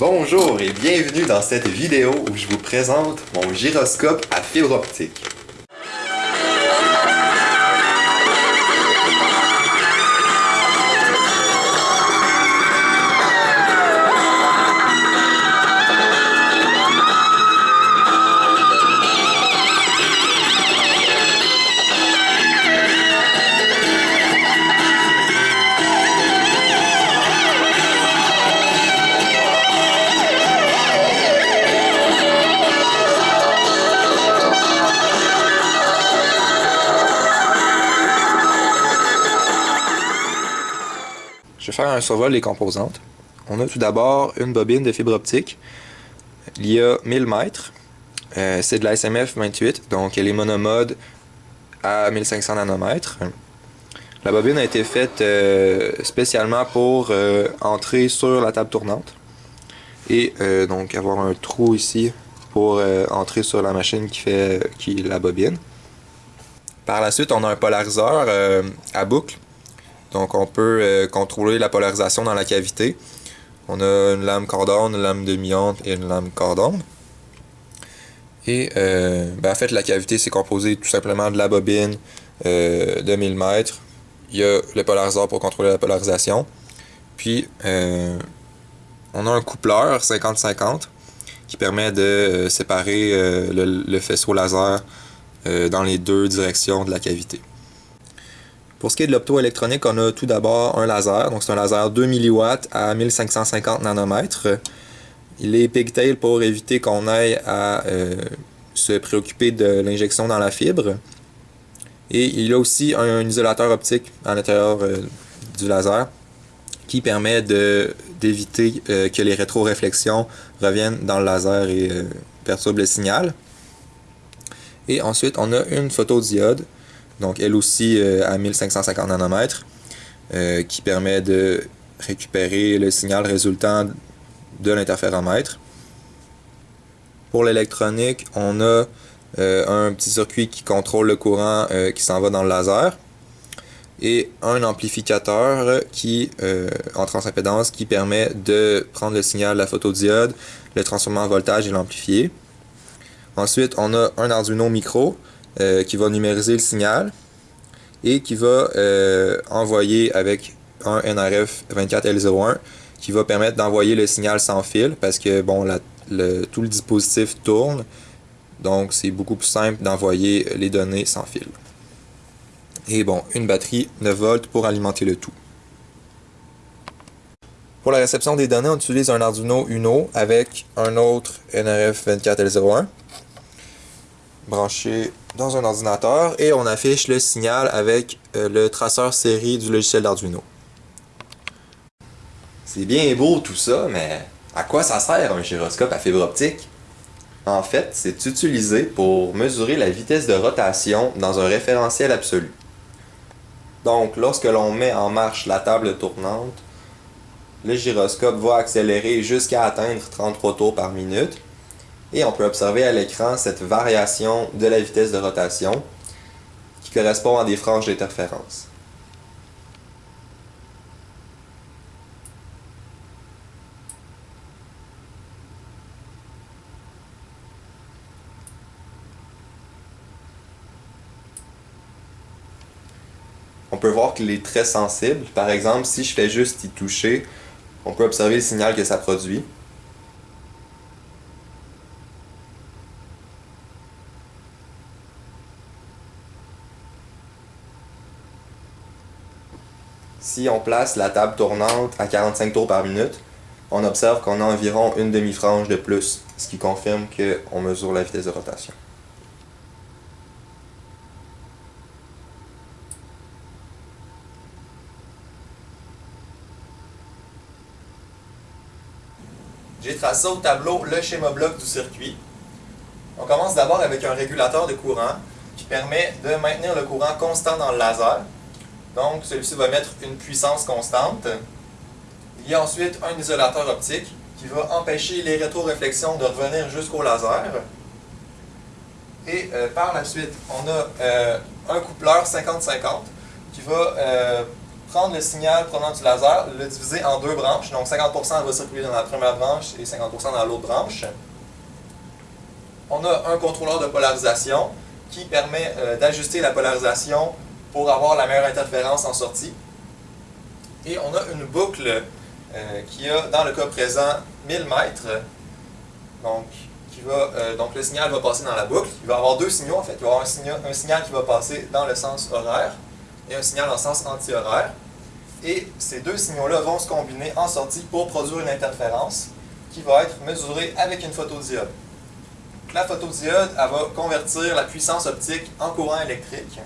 Bonjour et bienvenue dans cette vidéo où je vous présente mon gyroscope à fibre optique. Faire un survol des composantes. On a tout d'abord une bobine de fibre optique. Il y a 1000 mètres. Euh, c'est de la SMF 28, donc elle est monomode à 1500 nanomètres. La bobine a été faite euh, spécialement pour euh, entrer sur la table tournante et donc avoir un trou ici pour entrer sur la machine qui fait qui la bobine. Par la suite, on a un polariseur à boucle donc on peut euh, contrôler la polarisation dans la cavité. On a une lame cordon, une lame demi-onde et une lame cordon. Et euh, ben, en fait la cavité c'est composé tout simplement de la bobine euh, de 1000 mètres. Il y a le polariseur pour contrôler la polarisation. Puis on a un coupleur 50-50 qui permet de séparer le, faisceau laser dans les deux directions de la cavité. Pour ce qui est de l'optoélectronique, on a tout d'abord un laser. Donc c'est un laser 2 mW à 1550 nanomètres. Il est pigtail pour éviter qu'on aille à euh, se préoccuper de l'injection dans la fibre. Et il a aussi un, isolateur optique à l'intérieur euh, du laser qui permet d'éviter euh, que les rétroréflexions reviennent dans le laser et perturbent le signal. Et ensuite, on a une photodiode donc elle aussi euh, à 1550 nanomètres, euh, qui permet de récupérer le signal résultant de l'interféromètre. Pour l'électronique, on a euh, un petit circuit qui contrôle le courant qui s'en va dans le laser et un amplificateur qui, en transimpédance qui permet de prendre le signal de la photodiode, le transformer en voltage et l'amplifier. Ensuite, on a un Arduino micro euh, qui va numériser le signal et qui va euh, envoyer avec un NRF 24L01 qui va permettre d'envoyer le signal sans fil parce que bon tout le dispositif tourne donc c'est beaucoup plus simple d'envoyer les données sans fil. Et bon, une batterie 9 volts pour alimenter le tout. Pour la réception des données, on utilise un Arduino Uno avec un autre NRF 24L01 branché dans un ordinateur et on affiche le signal avec euh, le traceur série du logiciel d'Arduino. C'est bien beau tout ça, mais à quoi ça sert un gyroscope à fibre optique? En fait, c'est utilisé pour mesurer la vitesse de rotation dans un référentiel absolu. Donc, lorsque l'on met en marche la table tournante, le gyroscope va accélérer jusqu'à atteindre 33 tours par minute et on peut observer à l'écran cette variation de la vitesse de rotation qui correspond à des franges d'interférence. On peut voir qu'il est très sensible. Par exemple, si je fais juste y toucher, on peut observer le signal que ça produit. Si on place la table tournante à 45 tours par minute, on observe qu'on a environ une demi-frange de plus, ce qui confirme qu'on mesure la vitesse de rotation. J'ai tracé au tableau le schéma bloc du circuit. On commence d'abord avec un régulateur de courant qui permet de maintenir le courant constant dans le laser donc, celui-ci va mettre une puissance constante. Il y a ensuite un isolateur optique qui va empêcher les rétroréflexions de revenir jusqu'au laser. Et euh, par la suite, on a euh, un coupleur 50-50 qui va euh, prendre le signal provenant du laser, le diviser en deux branches. Donc 50% va circuler dans la première branche et 50% dans l'autre branche. On a un contrôleur de polarisation qui permet d'ajuster la polarisation pour avoir la meilleure interférence en sortie. Et on a une boucle euh, qui a, dans le cas présent, 1000 mètres. Donc, qui euh, le signal va passer dans la boucle. Il va y avoir deux signaux en fait. Il va y avoir un signal, un signal qui va passer dans le sens horaire et un signal en sens anti-horaire. Et ces deux signaux-là vont se combiner en sortie pour produire une interférence qui va être mesurée avec une photodiode. La photodiode, elle va convertir la puissance optique en courant électrique.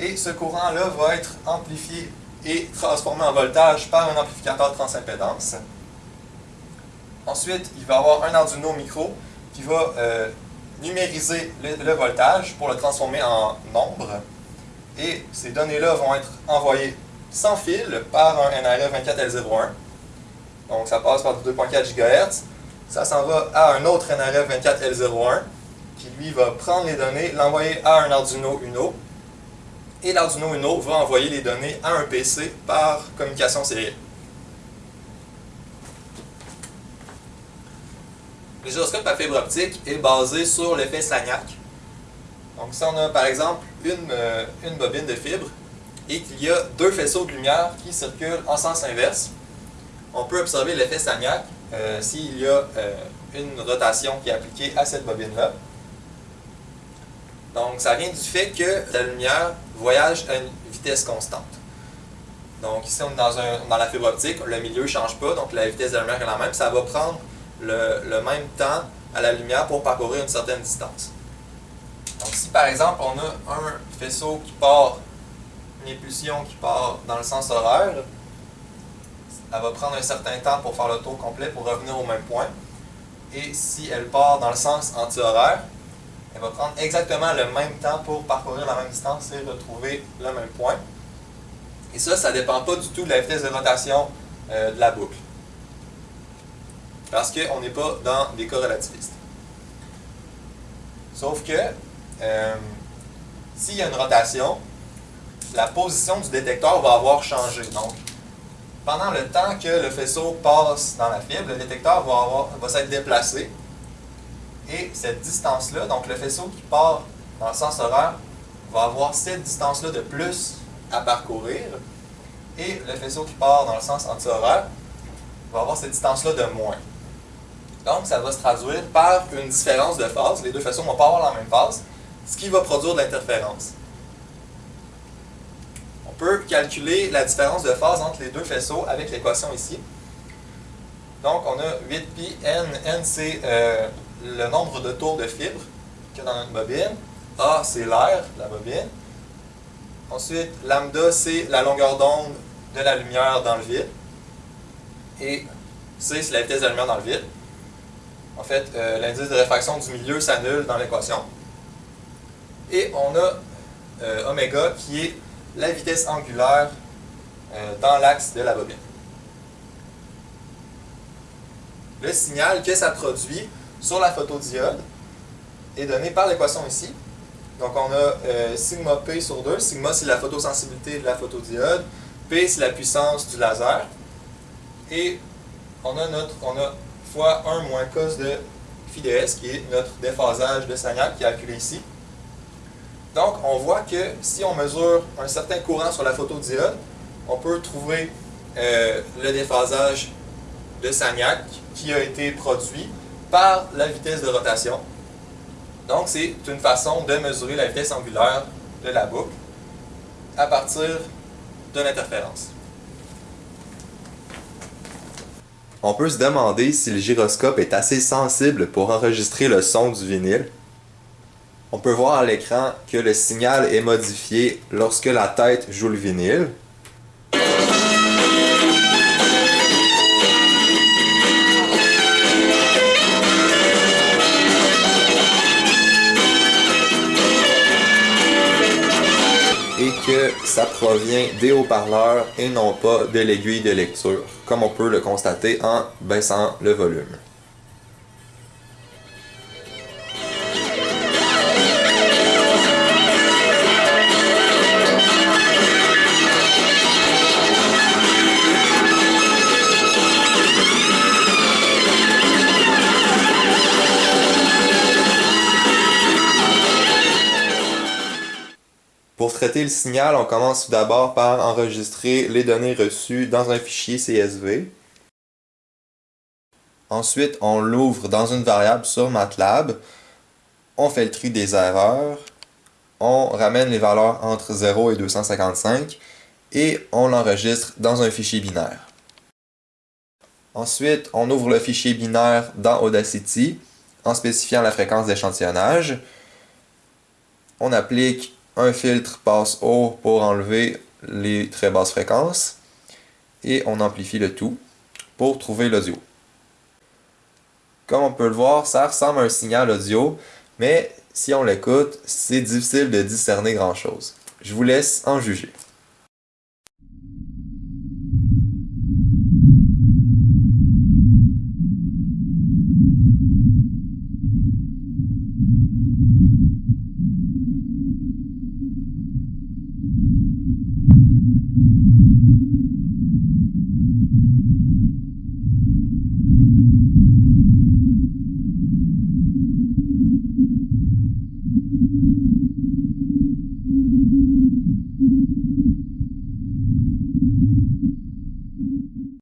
Et ce courant-là va être amplifié et transformé en voltage par un amplificateur transimpédance. Ensuite, il va y avoir un Arduino micro qui va euh, numériser le, voltage pour le transformer en nombre. Et ces données-là vont être envoyées sans fil par un NRF 24L01. Donc ça passe par 2.4 GHz. Ça s'en va à un autre NRF 24L01 qui lui va prendre les données, l'envoyer à un Arduino Uno. Et l'Arduino Uno va envoyer les données à un PC par communication sérielle. Le gyroscope à fibre optique est basé sur l'effet Sagnac. Donc si on a par exemple une, euh, une bobine de fibre et qu'il y a deux faisceaux de lumière qui circulent en sens inverse, on peut observer l'effet Sagnac euh, s'il y a euh, une rotation qui est appliquée à cette bobine-là. Donc ça vient du fait que la lumière voyage à une vitesse constante. Donc ici on est dans, un, dans la fibre optique, le milieu ne change pas, donc la vitesse de la lumière est la même, ça va prendre le, même temps à la lumière pour parcourir une certaine distance. Donc si par exemple on a un faisceau qui part, une épulsion qui part dans le sens horaire, elle va prendre un certain temps pour faire le tour complet pour revenir au même point. Et si elle part dans le sens anti-horaire, elle va prendre exactement le même temps pour parcourir la même distance et retrouver le même point. Et ça, ça ne dépend pas du tout de la vitesse de rotation euh, de la boucle parce qu'on n'est pas dans des cas relativistes. Sauf que, euh, s'il y a une rotation, la position du détecteur va avoir changé. Donc, pendant le temps que le faisceau passe dans la fibre, le détecteur va, va s'être déplacé. Et cette distance-là, donc le faisceau qui part dans le sens horaire, va avoir cette distance-là de plus à parcourir. Et le faisceau qui part dans le sens anti-horaire va avoir cette distance-là de moins. Donc, ça va se traduire par une différence de phase. Les deux façons ne vont pas avoir la même phase, ce qui va produire de l'interférence. On peut calculer la différence de phase entre les deux faisceaux avec l'équation ici. Donc, on a 8pi n. n, c'est euh, le nombre de tours de fibre qu'il y a dans notre bobine. A, c'est l'air de la bobine. Ensuite, lambda, c'est la longueur d'onde de la lumière dans le vide. Et C, c'est la vitesse de la lumière dans le vide. En fait, euh, l'indice de réfraction du milieu s'annule dans l'équation. Et on a euh, oméga qui est la vitesse angulaire euh, dans l'axe de la bobine. Le signal que ça produit sur la photodiode est donné par l'équation ici. Donc on a sigma p sur 2. Sigma c'est la photosensibilité de la photodiode. P c'est la puissance du laser. Et on a notre, on a fois 1 moins cos de phi de s, qui est notre déphasage de Sagnac qui est calculé ici. Donc, on voit que si on mesure un certain courant sur la photodiode, on peut trouver euh, le déphasage de Sagnac qui a été produit par la vitesse de rotation. Donc, c'est une façon de mesurer la vitesse angulaire de la boucle à partir de l'interférence. On peut se demander si le gyroscope est assez sensible pour enregistrer le son du vinyle. On peut voir à l'écran que le signal est modifié lorsque la tête joue le vinyle. Ça provient des haut-parleurs et non pas de l'aiguille de lecture, comme on peut le constater en baissant le volume. Traiter le signal, on commence tout d'abord par enregistrer les données reçues dans un fichier CSV. Ensuite, on l'ouvre dans une variable sur MATLAB. On fait le tri des erreurs. On ramène les valeurs entre 0 et 255 et on l'enregistre dans un fichier binaire. Ensuite, on ouvre le fichier binaire dans Audacity en spécifiant la fréquence d'échantillonnage. On applique un filtre passe haut pour enlever les très basses fréquences et on amplifie le tout pour trouver l'audio. Comme on peut le voir, ça ressemble à un signal audio, mais si on l'écoute, c'est difficile de discerner grand chose. Je vous laisse en juger.